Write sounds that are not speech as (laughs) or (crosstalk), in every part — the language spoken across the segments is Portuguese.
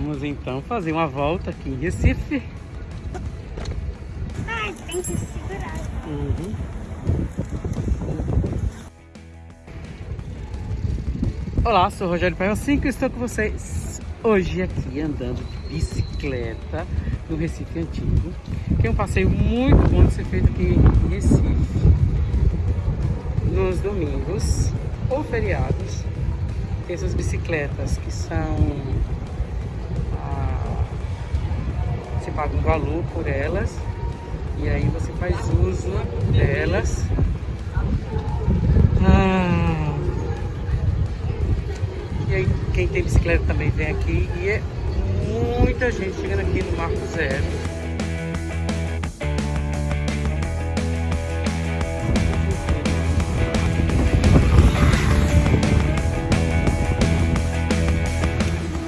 Vamos então fazer uma volta aqui em Recife. Ai, tem que segurar. Uhum. Olá, sou o Rogério Paio 5 e estou com vocês hoje aqui andando de bicicleta no Recife Antigo, que é um passeio muito bom de ser feito aqui em Recife nos domingos ou feriados. Tem essas bicicletas que são ah, você paga um valor por elas e aí você faz uso delas. Ah, e aí quem tem bicicleta também vem aqui e é muita gente chegando aqui no Marco Zero.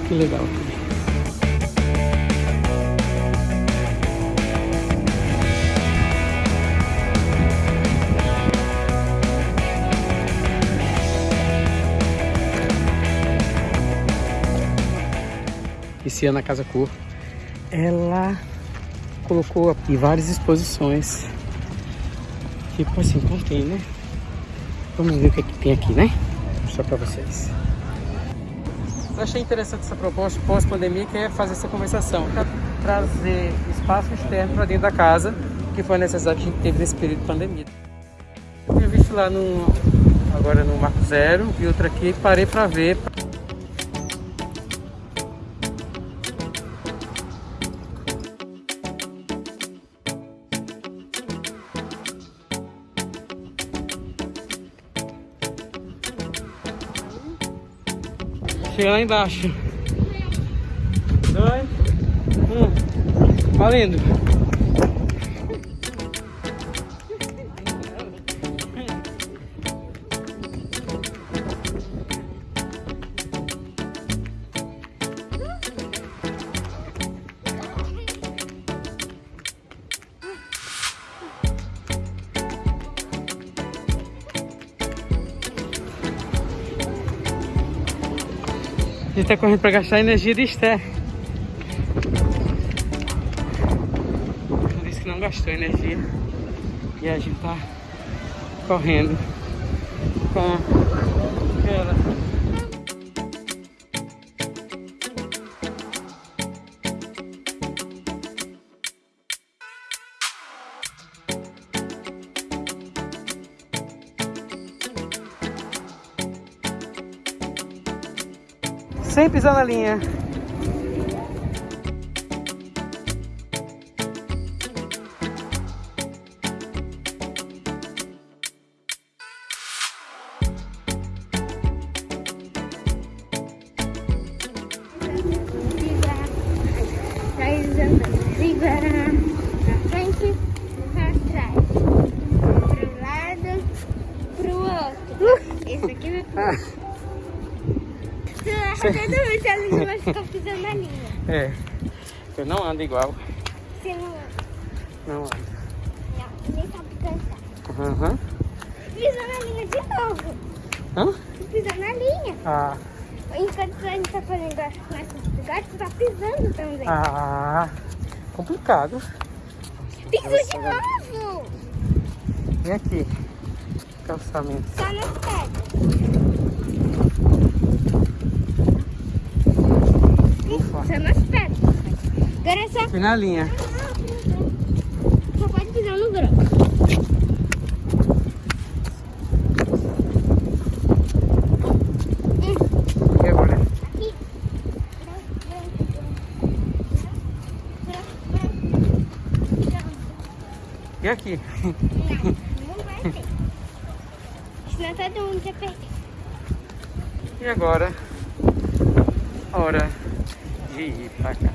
Que legal Esse ano a Casa Cor, ela colocou aqui várias exposições, tipo assim, contém, né? Vamos ver o que, é que tem aqui, né? Mostrar pra vocês. Eu achei interessante essa proposta pós-pandemia, que é fazer essa conversação, trazer espaço externo para dentro da casa, que foi a necessidade que a gente teve nesse período de pandemia. Eu tinha visto lá no, agora no Marco Zero e outra aqui, parei para ver. Chega lá embaixo. Dois. Um. Valendo. Gente tá correndo para gastar energia de Esther. Disse que não gastou energia. E a gente tá correndo com Sem pisar na linha. Esse aqui é sozinho (laughs) vai ficar pisando na linha. É. Eu não ando igual. Você não anda. Não ando. Não, nem sabe cantar. Aham. Pisou na linha de novo. Hã? Pisou na linha. Ah. Enquanto a gente tá fazendo nessas lugares, tu tá pisando também. Ah. Complicado. Pisou de novo. Vem aqui. Calçamento. Só nas pedras. Ufa. Só nas pedras. Só... Fui na linha. Só pode pisar no grão. E? Aqui. E aqui? Não, não vai ter. Senão todo mundo já perdeu. E agora? Hora de ir pra casa.